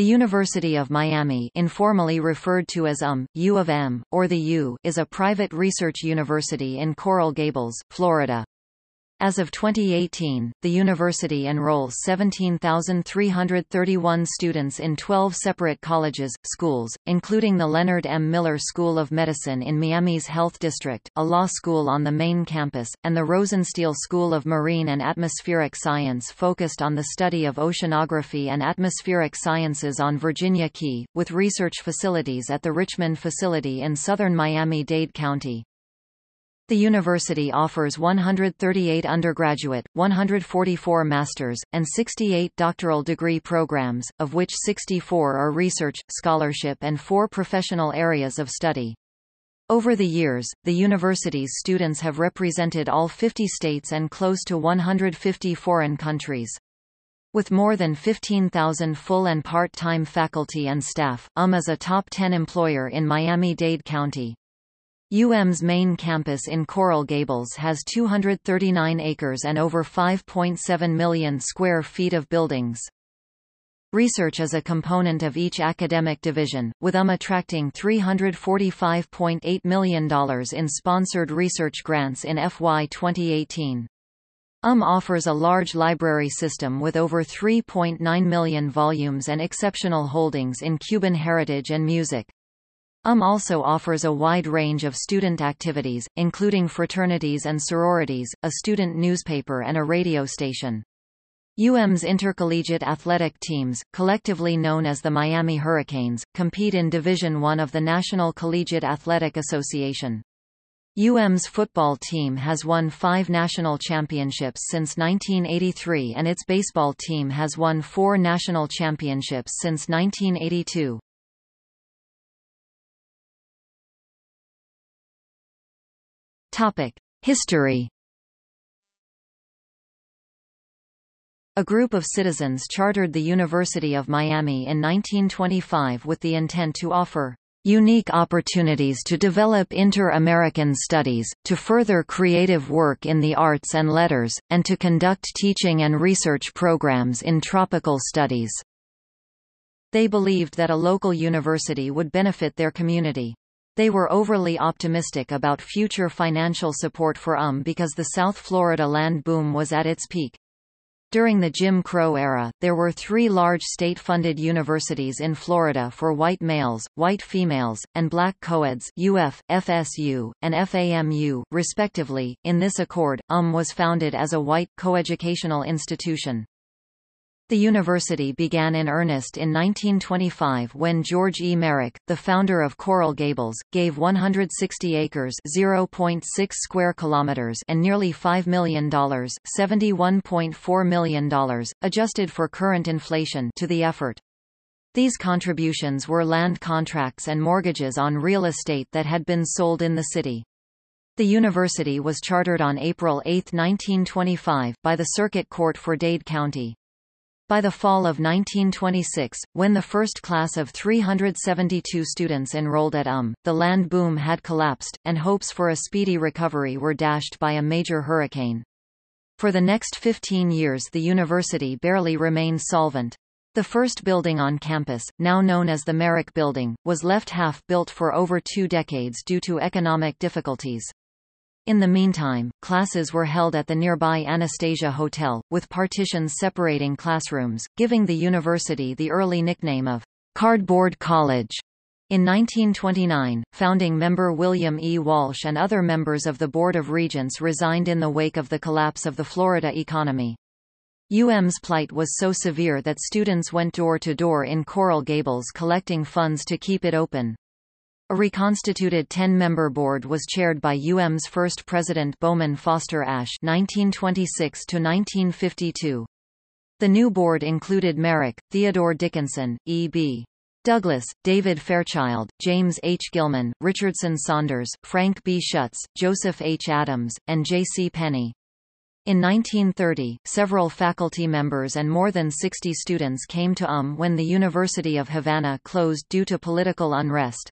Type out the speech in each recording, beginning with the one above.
The University of Miami informally referred to as UM, U of M, or the U is a private research university in Coral Gables, Florida. As of 2018, the university enrolls 17,331 students in 12 separate colleges, schools, including the Leonard M. Miller School of Medicine in Miami's Health District, a law school on the main campus, and the Rosenstiel School of Marine and Atmospheric Science focused on the study of oceanography and atmospheric sciences on Virginia Key, with research facilities at the Richmond facility in southern Miami-Dade County. The university offers 138 undergraduate, 144 master's, and 68 doctoral degree programs, of which 64 are research, scholarship and four professional areas of study. Over the years, the university's students have represented all 50 states and close to 150 foreign countries. With more than 15,000 full and part-time faculty and staff, UM is a top 10 employer in Miami-Dade County. UM's main campus in Coral Gables has 239 acres and over 5.7 million square feet of buildings. Research is a component of each academic division, with UM attracting $345.8 million in sponsored research grants in FY 2018. UM offers a large library system with over 3.9 million volumes and exceptional holdings in Cuban heritage and music. UM also offers a wide range of student activities, including fraternities and sororities, a student newspaper and a radio station. UM's intercollegiate athletic teams, collectively known as the Miami Hurricanes, compete in Division I of the National Collegiate Athletic Association. UM's football team has won five national championships since 1983 and its baseball team has won four national championships since 1982. History A group of citizens chartered the University of Miami in 1925 with the intent to offer unique opportunities to develop inter-American studies, to further creative work in the arts and letters, and to conduct teaching and research programs in tropical studies. They believed that a local university would benefit their community. They were overly optimistic about future financial support for UM because the South Florida land boom was at its peak. During the Jim Crow era, there were three large state-funded universities in Florida for white males, white females, and black coeds UF, FSU, and FAMU, respectively. In this accord, UM was founded as a white, coeducational institution. The university began in earnest in 1925 when George E. Merrick, the founder of Coral Gables, gave 160 acres (0.6 square kilometers) and nearly $5 million $71.4 million, adjusted for current inflation to the effort. These contributions were land contracts and mortgages on real estate that had been sold in the city. The university was chartered on April 8, 1925, by the Circuit Court for Dade County. By the fall of 1926, when the first class of 372 students enrolled at UM, the land boom had collapsed, and hopes for a speedy recovery were dashed by a major hurricane. For the next 15 years the university barely remained solvent. The first building on campus, now known as the Merrick Building, was left half-built for over two decades due to economic difficulties. In the meantime, classes were held at the nearby Anastasia Hotel, with partitions separating classrooms, giving the university the early nickname of Cardboard College. In 1929, founding member William E. Walsh and other members of the Board of Regents resigned in the wake of the collapse of the Florida economy. UM's plight was so severe that students went door to door in Coral Gables collecting funds to keep it open. A reconstituted 10-member board was chaired by UM's first president Bowman Foster Ashe (1926–1952). The new board included Merrick, Theodore Dickinson, E.B. Douglas, David Fairchild, James H. Gilman, Richardson Saunders, Frank B. Shutts, Joseph H. Adams, and J. C. Penney. In 1930, several faculty members and more than 60 students came to UM when the University of Havana closed due to political unrest.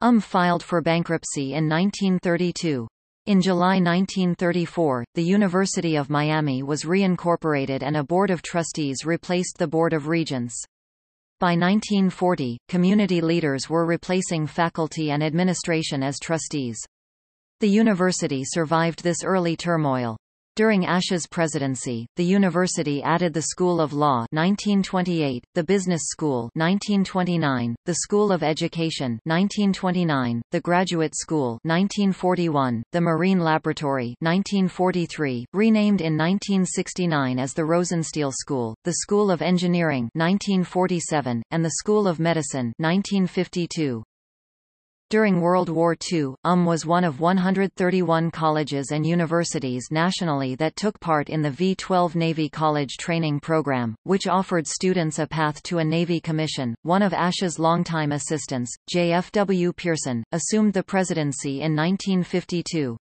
UM filed for bankruptcy in 1932. In July 1934, the University of Miami was reincorporated and a Board of Trustees replaced the Board of Regents. By 1940, community leaders were replacing faculty and administration as trustees. The university survived this early turmoil. During Ashe's presidency, the university added the School of Law 1928, the Business School 1929, the School of Education 1929, the Graduate School 1941, the Marine Laboratory 1943, renamed in 1969 as the Rosenstiel School, the School of Engineering 1947, and the School of Medicine 1952. During World War II, UM was one of 131 colleges and universities nationally that took part in the V-12 Navy College Training Program, which offered students a path to a Navy commission. One of Ashe's longtime assistants, J.F.W. Pearson, assumed the presidency in 1952.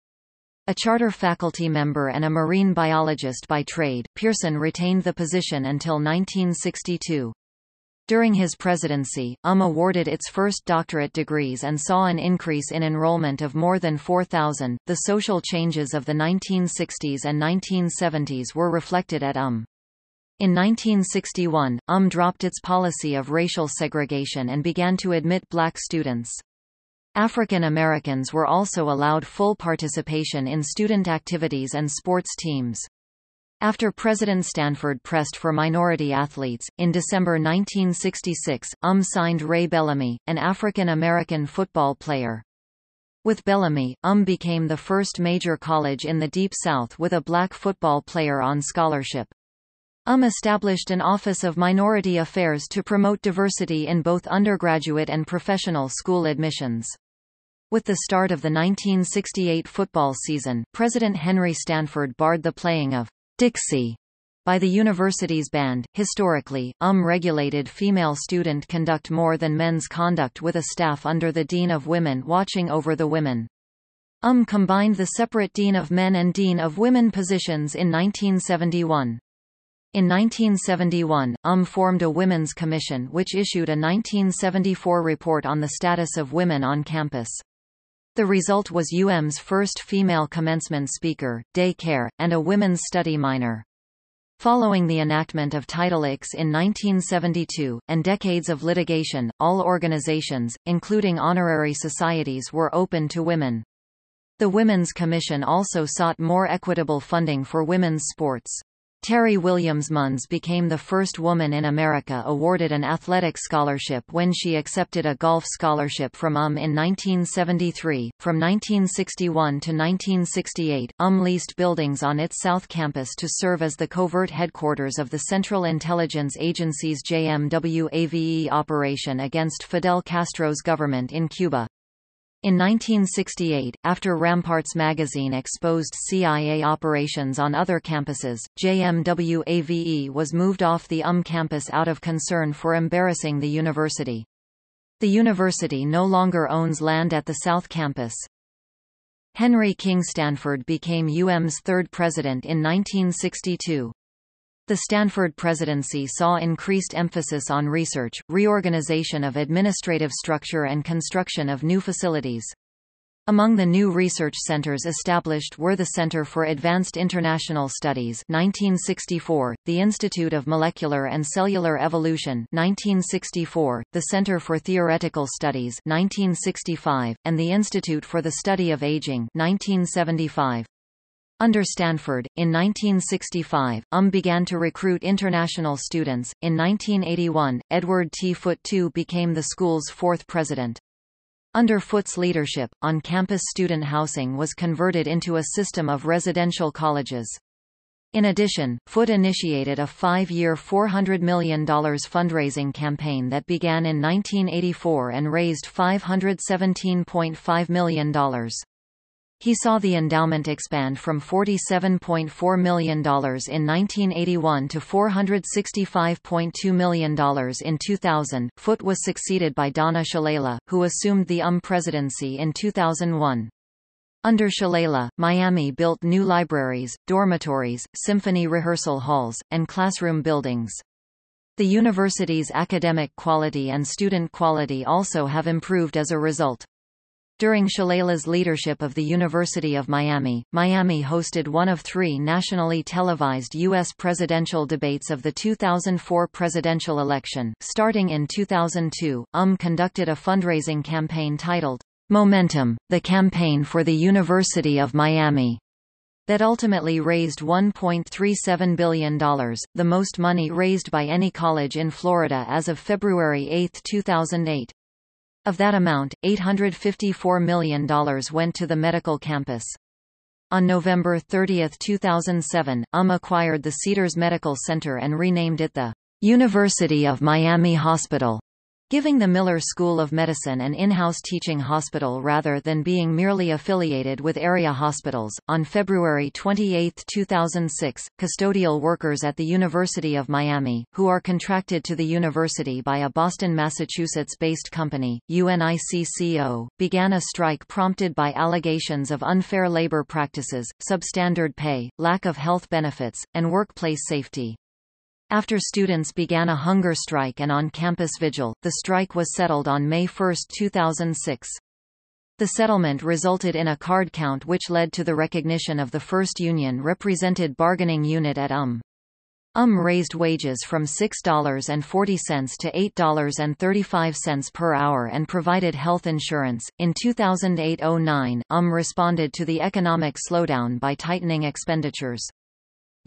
A charter faculty member and a marine biologist by trade, Pearson retained the position until 1962. During his presidency, UM awarded its first doctorate degrees and saw an increase in enrollment of more than 4,000. The social changes of the 1960s and 1970s were reflected at UM. In 1961, UM dropped its policy of racial segregation and began to admit black students. African Americans were also allowed full participation in student activities and sports teams. After President Stanford pressed for minority athletes, in December 1966, UM signed Ray Bellamy, an African-American football player. With Bellamy, UM became the first major college in the Deep South with a black football player on scholarship. UM established an Office of Minority Affairs to promote diversity in both undergraduate and professional school admissions. With the start of the 1968 football season, President Henry Stanford barred the playing of Dixie by the university's band. Historically, UM regulated female student conduct more than men's conduct with a staff under the Dean of Women watching over the women. UM combined the separate Dean of Men and Dean of Women positions in 1971. In 1971, UM formed a Women's Commission which issued a 1974 report on the status of women on campus. The result was UM's first female commencement speaker, day care, and a women's study minor. Following the enactment of Title X in 1972, and decades of litigation, all organizations, including honorary societies were open to women. The Women's Commission also sought more equitable funding for women's sports. Terry Williams Munz became the first woman in America awarded an athletic scholarship when she accepted a golf scholarship from UM in 1973. From 1961 to 1968, UM leased buildings on its South Campus to serve as the covert headquarters of the Central Intelligence Agency's JMWAVE operation against Fidel Castro's government in Cuba. In 1968, after Ramparts magazine exposed CIA operations on other campuses, JMWAVE was moved off the UM campus out of concern for embarrassing the university. The university no longer owns land at the South Campus. Henry King Stanford became UM's third president in 1962. The Stanford presidency saw increased emphasis on research, reorganization of administrative structure and construction of new facilities. Among the new research centers established were the Center for Advanced International Studies 1964, the Institute of Molecular and Cellular Evolution 1964, the Center for Theoretical Studies 1965, and the Institute for the Study of Aging 1975. Under Stanford, in 1965, UM began to recruit international students. In 1981, Edward T. Foote II became the school's fourth president. Under Foote's leadership, on-campus student housing was converted into a system of residential colleges. In addition, Foote initiated a five-year $400 million fundraising campaign that began in 1984 and raised $517.5 million. He saw the endowment expand from $47.4 million in 1981 to $465.2 million in 2000. Foote was succeeded by Donna Shalala, who assumed the UM presidency in 2001. Under Shalala, Miami built new libraries, dormitories, symphony rehearsal halls, and classroom buildings. The university's academic quality and student quality also have improved as a result. During Shalala's leadership of the University of Miami, Miami hosted one of three nationally televised U.S. presidential debates of the 2004 presidential election. Starting in 2002, UM conducted a fundraising campaign titled, Momentum, the Campaign for the University of Miami, that ultimately raised $1.37 billion, the most money raised by any college in Florida as of February 8, 2008. Of that amount, $854 million went to the medical campus. On November 30, 2007, UM acquired the Cedars Medical Center and renamed it the University of Miami Hospital giving the Miller School of Medicine an in-house teaching hospital rather than being merely affiliated with area hospitals. On February 28, 2006, custodial workers at the University of Miami, who are contracted to the university by a Boston, Massachusetts-based company, UNICCO, began a strike prompted by allegations of unfair labor practices, substandard pay, lack of health benefits, and workplace safety. After students began a hunger strike and on-campus vigil, the strike was settled on May 1, 2006. The settlement resulted in a card count which led to the recognition of the first union-represented bargaining unit at UM. UM raised wages from $6.40 to $8.35 per hour and provided health insurance. In 2008-09, UM responded to the economic slowdown by tightening expenditures.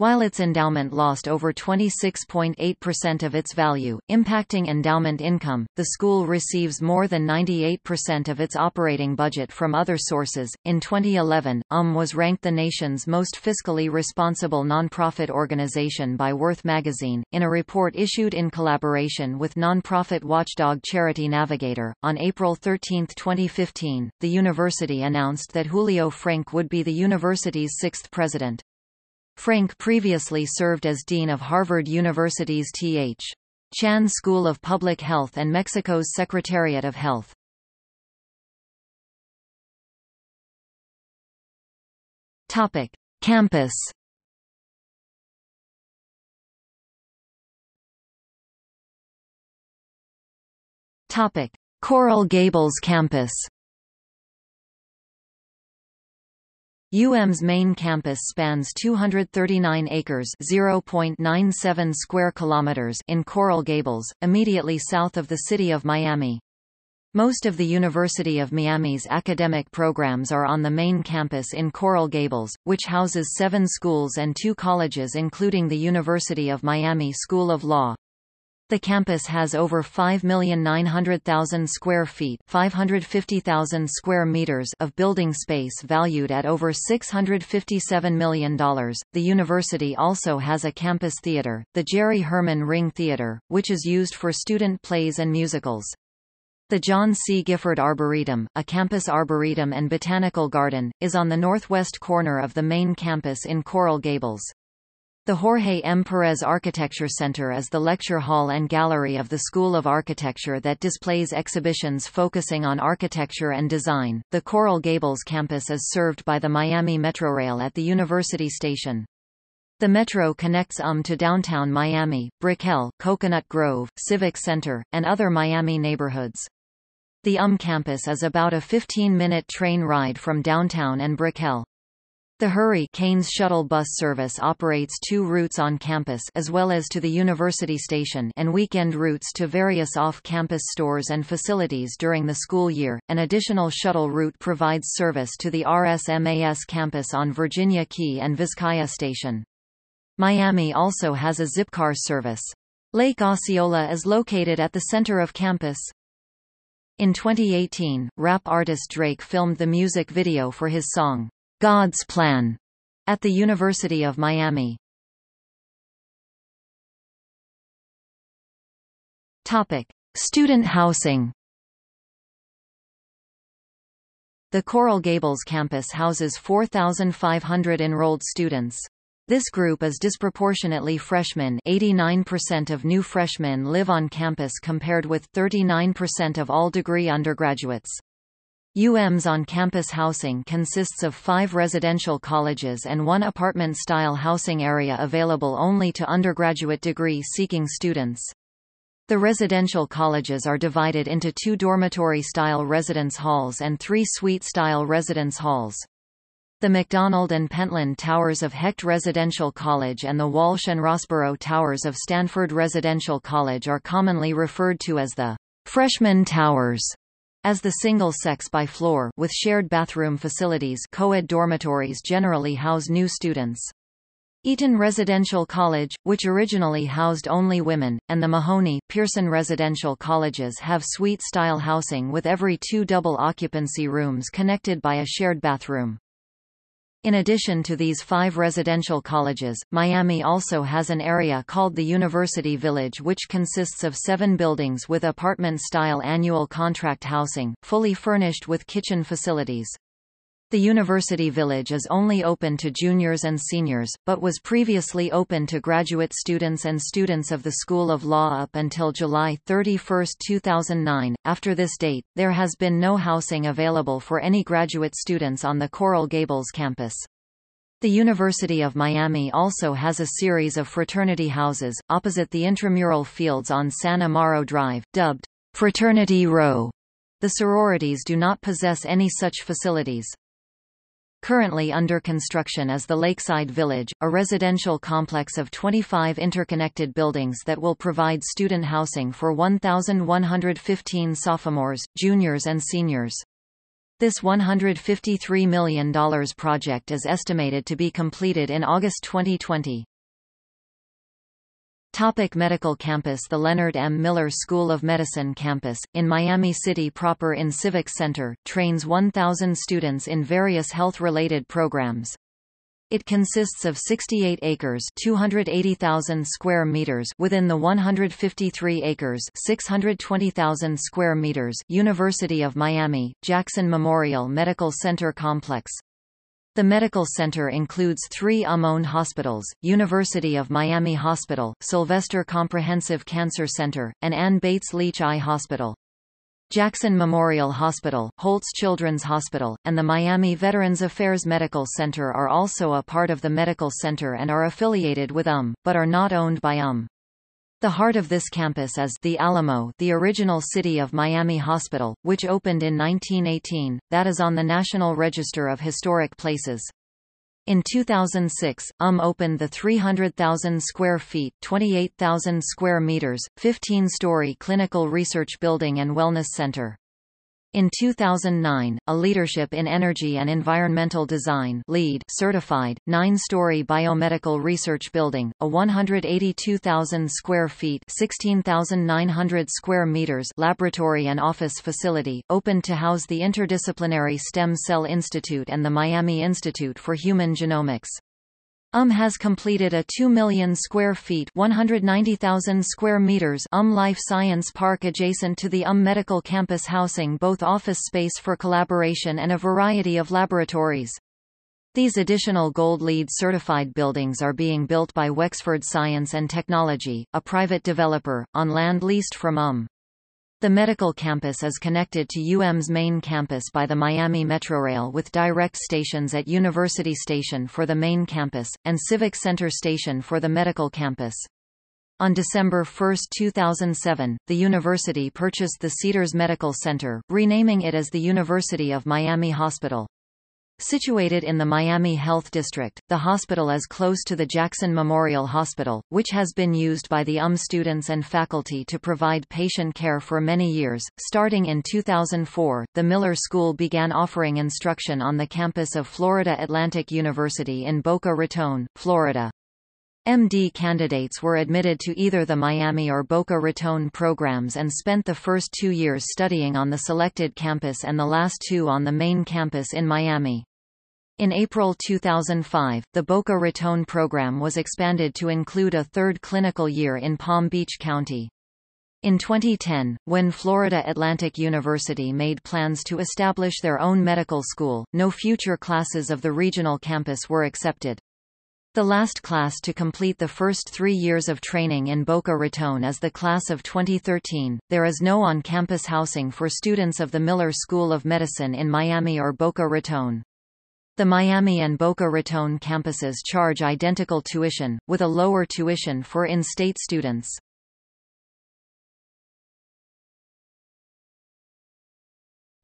While its endowment lost over 26.8% of its value, impacting endowment income, the school receives more than 98% of its operating budget from other sources. In 2011, UM was ranked the nation's most fiscally responsible nonprofit organization by Worth magazine, in a report issued in collaboration with nonprofit watchdog Charity Navigator. On April 13, 2015, the university announced that Julio Frenk would be the university's sixth president. Frenk previously served as Dean of Harvard University's T.H. Chan School of Public Health and Mexico's Secretariat of Health. Topic: Campus. Topic: Coral Gables campus. UM's main campus spans 239 acres (0.97 square kilometers) in Coral Gables, immediately south of the city of Miami. Most of the University of Miami's academic programs are on the main campus in Coral Gables, which houses seven schools and two colleges including the University of Miami School of Law. The campus has over 5,900,000 square feet 550,000 square meters of building space valued at over $657 million. The university also has a campus theater, the Jerry Herman Ring Theater, which is used for student plays and musicals. The John C. Gifford Arboretum, a campus arboretum and botanical garden, is on the northwest corner of the main campus in Coral Gables. The Jorge M. Perez Architecture Center is the lecture hall and gallery of the School of Architecture that displays exhibitions focusing on architecture and design. The Coral Gables campus is served by the Miami Metrorail at the University Station. The Metro connects UM to downtown Miami, Brickell, Coconut Grove, Civic Center, and other Miami neighborhoods. The UM campus is about a 15-minute train ride from downtown and Brickell. The Hurry-Canes shuttle bus service operates two routes on campus as well as to the university station and weekend routes to various off-campus stores and facilities during the school year. An additional shuttle route provides service to the RSMAS campus on Virginia Key and Vizcaya Station. Miami also has a Zipcar service. Lake Osceola is located at the center of campus. In 2018, rap artist Drake filmed the music video for his song, God's Plan at the University of Miami. Topic: Student housing. The Coral Gables campus houses 4,500 enrolled students. This group is disproportionately freshmen 89% of new freshmen live on campus compared with 39% of all degree undergraduates. UM's on-campus housing consists of five residential colleges and one apartment-style housing area available only to undergraduate degree-seeking students. The residential colleges are divided into two dormitory-style residence halls and three suite-style residence halls. The McDonald and Pentland Towers of Hecht Residential College and the Walsh and Rosborough Towers of Stanford Residential College are commonly referred to as the freshman towers, as the single-sex by floor with shared bathroom facilities co-ed dormitories generally house new students. Eaton Residential College, which originally housed only women, and the Mahoney, Pearson Residential Colleges have suite-style housing with every two double occupancy rooms connected by a shared bathroom. In addition to these five residential colleges, Miami also has an area called the University Village which consists of seven buildings with apartment-style annual contract housing, fully furnished with kitchen facilities. The University Village is only open to juniors and seniors, but was previously open to graduate students and students of the School of Law up until July 31, 2009. After this date, there has been no housing available for any graduate students on the Coral Gables campus. The University of Miami also has a series of fraternity houses, opposite the intramural fields on San Amaro Drive, dubbed Fraternity Row. The sororities do not possess any such facilities. Currently under construction is the Lakeside Village, a residential complex of 25 interconnected buildings that will provide student housing for 1,115 sophomores, juniors and seniors. This $153 million project is estimated to be completed in August 2020. Topic medical campus The Leonard M. Miller School of Medicine campus, in Miami City proper in Civic Center, trains 1,000 students in various health-related programs. It consists of 68 acres 280,000 square meters within the 153 acres 620,000 square meters University of Miami, Jackson Memorial Medical Center Complex. The medical center includes three UM-owned hospitals, University of Miami Hospital, Sylvester Comprehensive Cancer Center, and Ann Bates Leach Eye Hospital. Jackson Memorial Hospital, Holtz Children's Hospital, and the Miami Veterans Affairs Medical Center are also a part of the medical center and are affiliated with UM, but are not owned by UM. The heart of this campus is the Alamo the original City of Miami Hospital, which opened in 1918, that is on the National Register of Historic Places. In 2006, UM opened the 300,000 square feet 28,000 square meters, 15-story clinical research building and wellness center. In 2009, a Leadership in Energy and Environmental Design LEED certified, nine-story biomedical research building, a 182,000 square feet 16,900 square meters laboratory and office facility, opened to house the Interdisciplinary Stem Cell Institute and the Miami Institute for Human Genomics. UM has completed a 2 million square feet 190,000 square meters UM Life Science Park adjacent to the UM Medical Campus housing both office space for collaboration and a variety of laboratories. These additional Gold LEED certified buildings are being built by Wexford Science and Technology, a private developer, on land leased from UM. The medical campus is connected to UM's main campus by the Miami Metrorail with direct stations at University Station for the main campus, and Civic Center Station for the medical campus. On December 1, 2007, the university purchased the Cedars Medical Center, renaming it as the University of Miami Hospital. Situated in the Miami Health District, the hospital is close to the Jackson Memorial Hospital, which has been used by the UM students and faculty to provide patient care for many years. Starting in 2004, the Miller School began offering instruction on the campus of Florida Atlantic University in Boca Raton, Florida. MD candidates were admitted to either the Miami or Boca Raton programs and spent the first two years studying on the selected campus and the last two on the main campus in Miami. In April 2005, the Boca Raton program was expanded to include a third clinical year in Palm Beach County. In 2010, when Florida Atlantic University made plans to establish their own medical school, no future classes of the regional campus were accepted. The last class to complete the first three years of training in Boca Raton is the class of 2013. There is no on-campus housing for students of the Miller School of Medicine in Miami or Boca Raton. The Miami and Boca Raton campuses charge identical tuition, with a lower tuition for in-state students.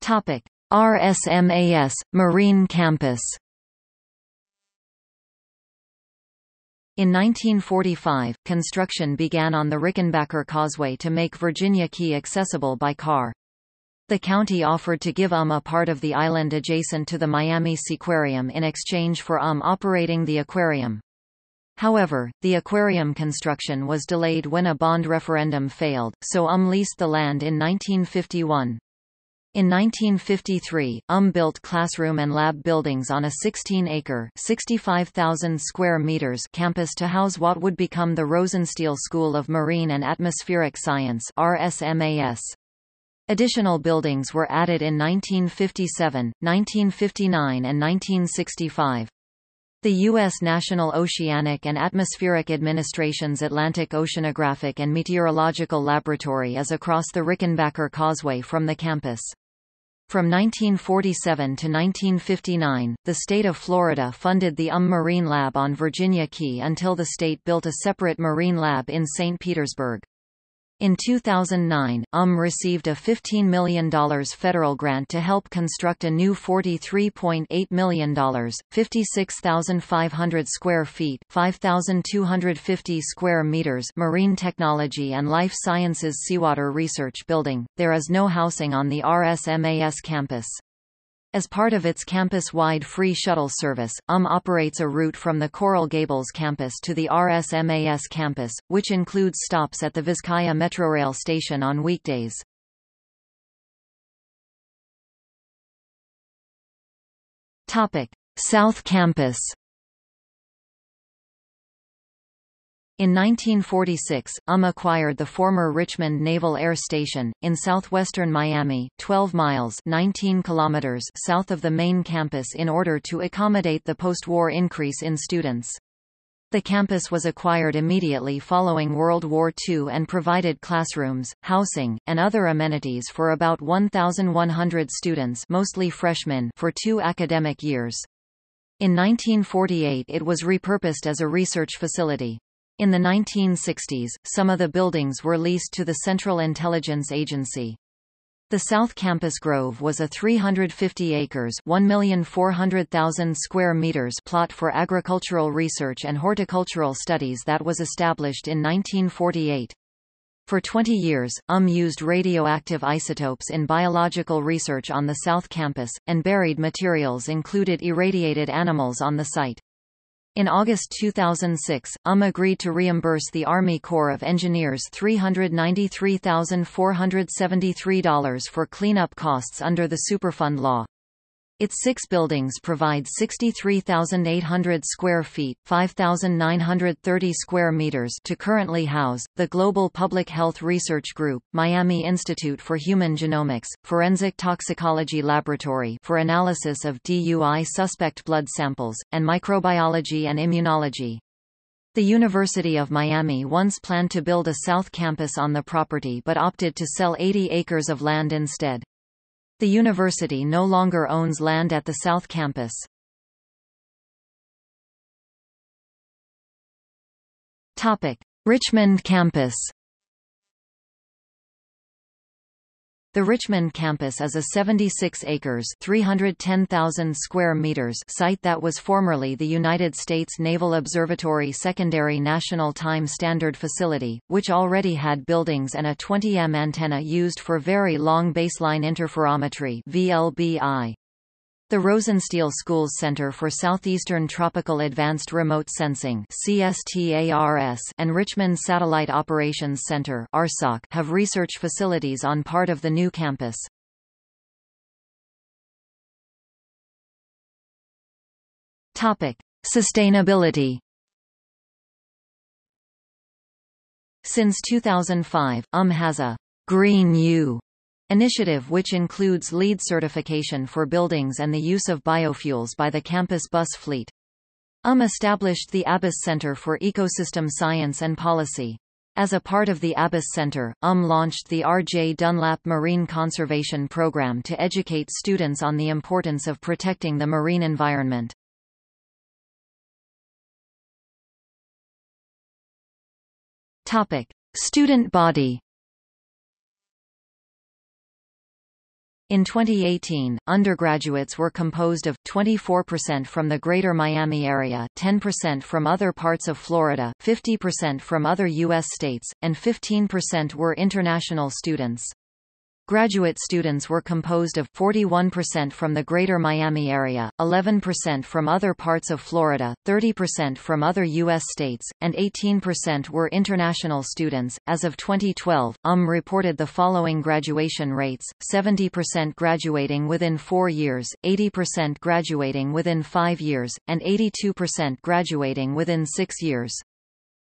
Topic: RSMAS Marine Campus. In 1945, construction began on the Rickenbacker Causeway to make Virginia Key accessible by car. The county offered to give UM a part of the island adjacent to the Miami Seaquarium in exchange for UM operating the aquarium. However, the aquarium construction was delayed when a bond referendum failed, so UM leased the land in 1951. In 1953, UM built classroom and lab buildings on a 16-acre (65,000 square meters) campus to house what would become the Rosenstiel School of Marine and Atmospheric Science (RSMAS). Additional buildings were added in 1957, 1959 and 1965. The U.S. National Oceanic and Atmospheric Administration's Atlantic Oceanographic and Meteorological Laboratory is across the Rickenbacker Causeway from the campus. From 1947 to 1959, the state of Florida funded the UM Marine Lab on Virginia Key until the state built a separate marine lab in St. Petersburg. In 2009, UM received a $15 million federal grant to help construct a new $43.8 million, 56,500 square feet 5,250 square meters marine technology and life sciences seawater research building. There is no housing on the RSMAS campus. As part of its campus-wide free shuttle service, UM operates a route from the Coral Gables campus to the RSMAS campus, which includes stops at the Vizcaya Metrorail station on weekdays. Topic: South Campus In 1946, UM acquired the former Richmond Naval Air Station, in southwestern Miami, 12 miles 19 kilometers south of the main campus in order to accommodate the post-war increase in students. The campus was acquired immediately following World War II and provided classrooms, housing, and other amenities for about 1,100 students mostly freshmen for two academic years. In 1948 it was repurposed as a research facility. In the 1960s, some of the buildings were leased to the Central Intelligence Agency. The South Campus Grove was a 350 acres 1,400,000 square meters plot for agricultural research and horticultural studies that was established in 1948. For 20 years, UM used radioactive isotopes in biological research on the South Campus, and buried materials included irradiated animals on the site. In August 2006, UM agreed to reimburse the Army Corps of Engineers $393,473 for cleanup costs under the Superfund law. Its six buildings provide 63,800 square feet 5,930 square meters to currently house, the Global Public Health Research Group, Miami Institute for Human Genomics, Forensic Toxicology Laboratory for analysis of DUI suspect blood samples, and microbiology and immunology. The University of Miami once planned to build a south campus on the property but opted to sell 80 acres of land instead. The university no longer owns land at the South Campus. Topic: Richmond Campus. The Richmond campus is a 76 acres 310,000 square meters site that was formerly the United States Naval Observatory Secondary National Time Standard Facility, which already had buildings and a 20M antenna used for Very Long Baseline Interferometry VLBI. The Rosenstiel Schools Center for Southeastern Tropical Advanced Remote Sensing and Richmond Satellite Operations Center have research facilities on part of the new campus. Sustainability Since 2005, UM has a Green U initiative which includes LEED certification for buildings and the use of biofuels by the campus bus fleet. UM established the Abess Center for Ecosystem Science and Policy. As a part of the Abess Center, UM launched the R.J. Dunlap Marine Conservation Program to educate students on the importance of protecting the marine environment. Topic. Student body In 2018, undergraduates were composed of 24% from the Greater Miami area, 10% from other parts of Florida, 50% from other U.S. states, and 15% were international students. Graduate students were composed of 41% from the Greater Miami area, 11% from other parts of Florida, 30% from other U.S. states, and 18% were international students. As of 2012, UM reported the following graduation rates 70% graduating within four years, 80% graduating within five years, and 82% graduating within six years.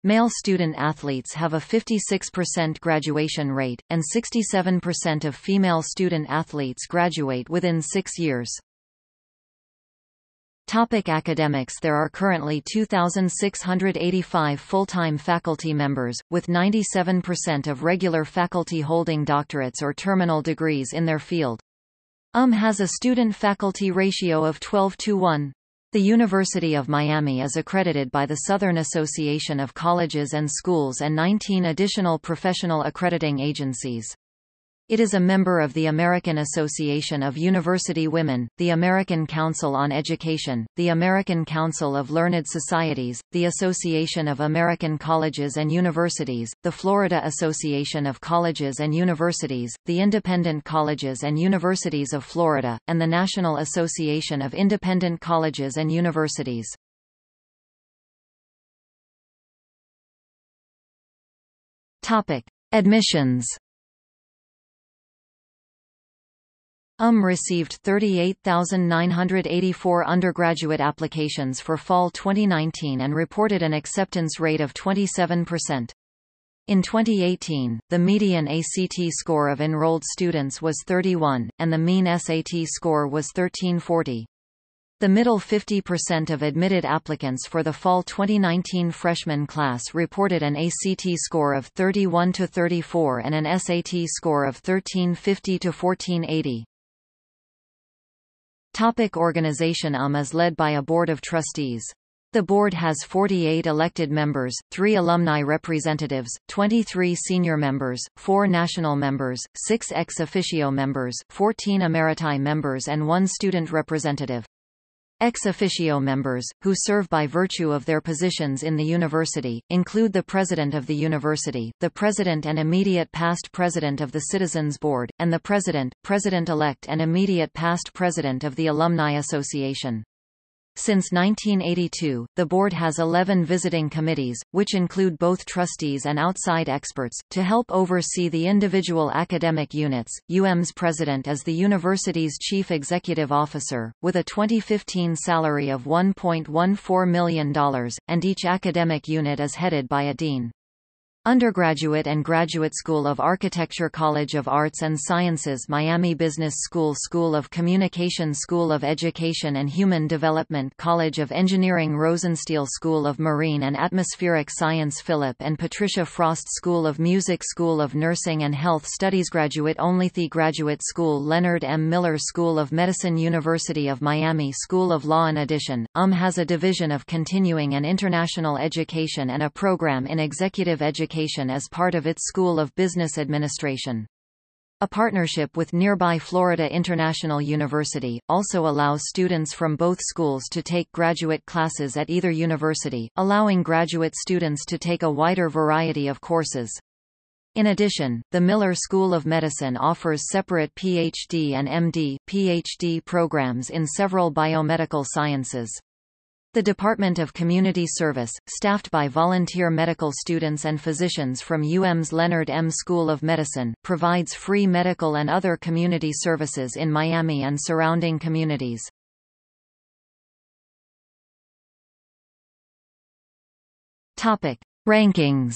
Male student athletes have a 56% graduation rate, and 67% of female student athletes graduate within six years. Topic academics There are currently 2,685 full-time faculty members, with 97% of regular faculty holding doctorates or terminal degrees in their field. UM has a student-faculty ratio of 12 to 1. The University of Miami is accredited by the Southern Association of Colleges and Schools and 19 additional professional accrediting agencies. It is a member of the American Association of University Women, the American Council on Education, the American Council of Learned Societies, the Association of American Colleges and Universities, the Florida Association of Colleges and Universities, the Independent Colleges and Universities of Florida, and the National Association of Independent Colleges and Universities. Topic: Admissions UM received 38,984 undergraduate applications for fall 2019 and reported an acceptance rate of 27%. In 2018, the median ACT score of enrolled students was 31, and the mean SAT score was 1340. The middle 50% of admitted applicants for the fall 2019 freshman class reported an ACT score of 31 to 34 and an SAT score of 1350 to 1480. Topic organization UM is led by a board of trustees. The board has 48 elected members, 3 alumni representatives, 23 senior members, 4 national members, 6 ex officio members, 14 emeriti members and 1 student representative. Ex officio members, who serve by virtue of their positions in the university, include the president of the university, the president and immediate past president of the Citizens Board, and the president, president-elect and immediate past president of the Alumni Association. Since 1982, the board has 11 visiting committees, which include both trustees and outside experts, to help oversee the individual academic units. UM's president is the university's chief executive officer, with a 2015 salary of $1.14 million, and each academic unit is headed by a dean. Undergraduate and Graduate School of Architecture College of Arts and Sciences Miami Business School School of Communication School of Education and Human Development College of Engineering Rosenstiel School of Marine and Atmospheric Science Philip and Patricia Frost School of Music School of Nursing and Health Studies Graduate Only The Graduate School Leonard M. Miller School of Medicine University of Miami School of Law In addition, UM has a division of continuing and international education and a program in executive education education as part of its School of Business Administration. A partnership with nearby Florida International University, also allows students from both schools to take graduate classes at either university, allowing graduate students to take a wider variety of courses. In addition, the Miller School of Medicine offers separate PhD and MD, PhD programs in several biomedical sciences. The Department of Community Service, staffed by volunteer medical students and physicians from UM's Leonard M. School of Medicine, provides free medical and other community services in Miami and surrounding communities. Topic: Rankings